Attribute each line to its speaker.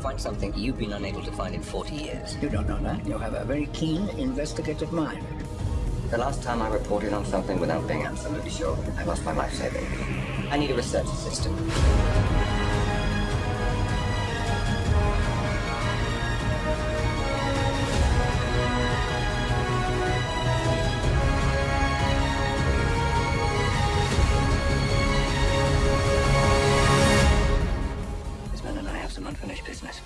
Speaker 1: find something you've been unable to find in 40 years.
Speaker 2: You don't know that. You have a very keen investigative mind.
Speaker 1: The last time I reported on something without being absolutely sure, I lost my life saving. I need a research assistant. Mann für nicht Business.